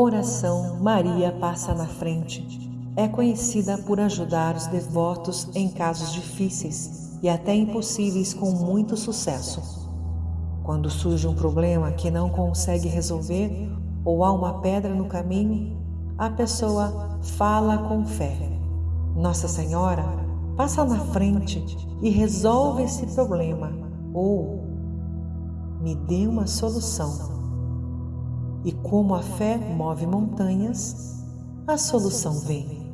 Oração Maria passa na frente é conhecida por ajudar os devotos em casos difíceis e até impossíveis com muito sucesso. Quando surge um problema que não consegue resolver ou há uma pedra no caminho, a pessoa fala com fé. Nossa Senhora, passa na frente e resolve esse problema ou me dê uma solução. E como a fé move montanhas, a solução vem.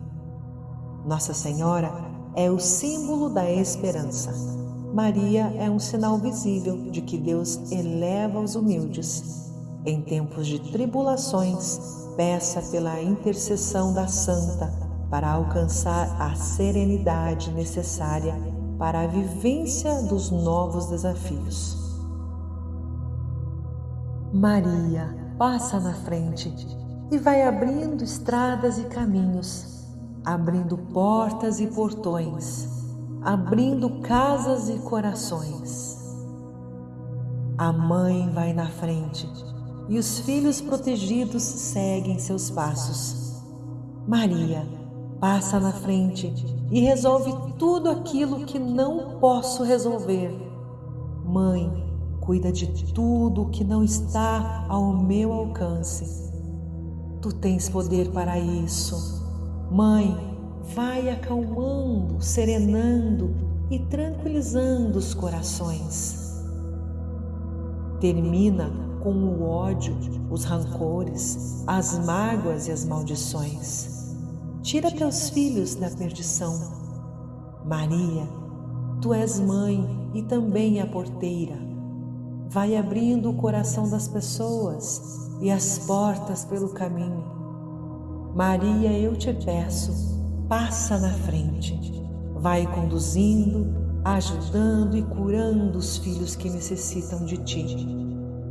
Nossa Senhora é o símbolo da esperança. Maria é um sinal visível de que Deus eleva os humildes. Em tempos de tribulações, peça pela intercessão da Santa para alcançar a serenidade necessária para a vivência dos novos desafios. Maria, passa na frente e vai abrindo estradas e caminhos, abrindo portas e portões, abrindo casas e corações. A mãe vai na frente e os filhos protegidos seguem seus passos. Maria passa na frente e resolve tudo aquilo que não posso resolver. Mãe, cuida de tudo que não está ao meu alcance. Tu tens poder para isso. Mãe, vai acalmando, serenando e tranquilizando os corações. Termina com o ódio, os rancores, as mágoas e as maldições. Tira teus filhos da perdição. Maria, tu és mãe e também a porteira vai abrindo o coração das pessoas e as portas pelo caminho. Maria, eu te peço, passa na frente, vai conduzindo, ajudando e curando os filhos que necessitam de ti.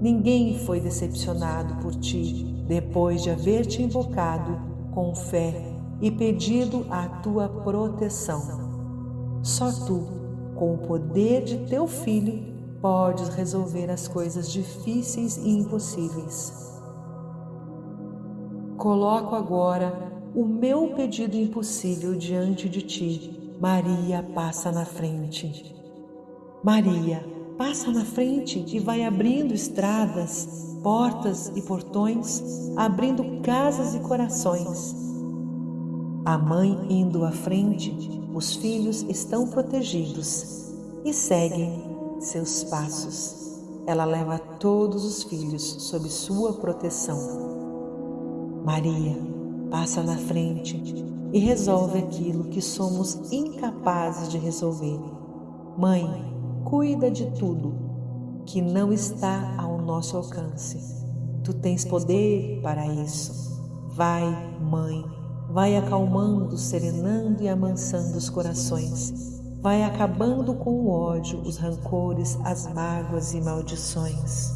Ninguém foi decepcionado por ti depois de haver te invocado com fé e pedido a tua proteção. Só tu, com o poder de teu filho, podes resolver as coisas difíceis e impossíveis. Coloco agora o meu pedido impossível diante de ti. Maria passa na frente. Maria passa na frente e vai abrindo estradas, portas e portões, abrindo casas e corações. A mãe indo à frente, os filhos estão protegidos e seguem seus passos. Ela leva todos os filhos sob sua proteção. Maria passa na frente e resolve aquilo que somos incapazes de resolver. Mãe, cuida de tudo que não está ao nosso alcance. Tu tens poder para isso. Vai, mãe, vai acalmando, serenando e amansando os corações vai acabando com o ódio, os rancores, as mágoas e maldições.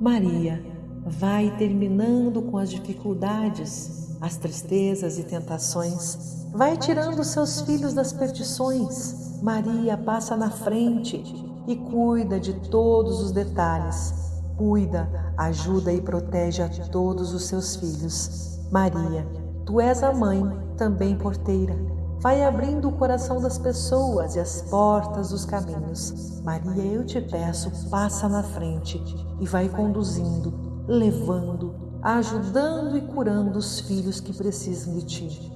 Maria vai terminando com as dificuldades, as tristezas e tentações, vai tirando seus filhos das perdições. Maria passa na frente e cuida de todos os detalhes. Cuida, ajuda e protege a todos os seus filhos. Maria, tu és a mãe, também porteira Vai abrindo o coração das pessoas e as portas dos caminhos. Maria, eu te peço, passa na frente e vai conduzindo, levando, ajudando e curando os filhos que precisam de ti.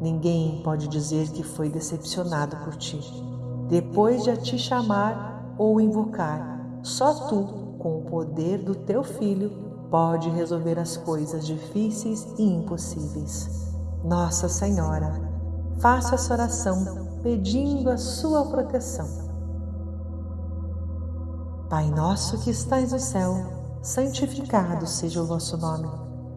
Ninguém pode dizer que foi decepcionado por ti. Depois de a te chamar ou invocar, só tu, com o poder do teu filho, pode resolver as coisas difíceis e impossíveis. Nossa Senhora, faço essa oração pedindo a sua proteção. Pai nosso que estais no céu, santificado seja o vosso nome.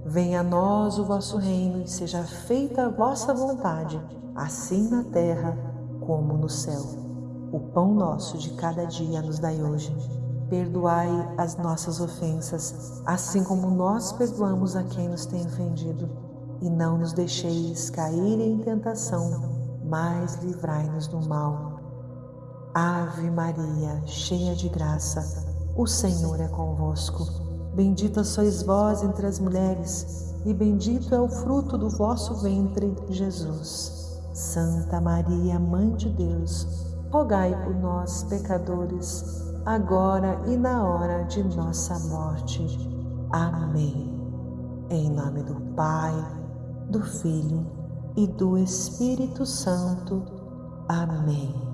Venha a nós o vosso reino e seja feita a vossa vontade, assim na terra como no céu. O pão nosso de cada dia nos dai hoje. Perdoai as nossas ofensas, assim como nós perdoamos a quem nos tem ofendido e não nos deixeis cair em tentação, mas livrai-nos do mal. Ave Maria, cheia de graça, o Senhor é convosco. Bendita sois vós entre as mulheres, e bendito é o fruto do vosso ventre, Jesus. Santa Maria, Mãe de Deus, rogai por nós, pecadores, agora e na hora de nossa morte. Amém. Em nome do Pai, do Filho e do Espírito Santo. Amém.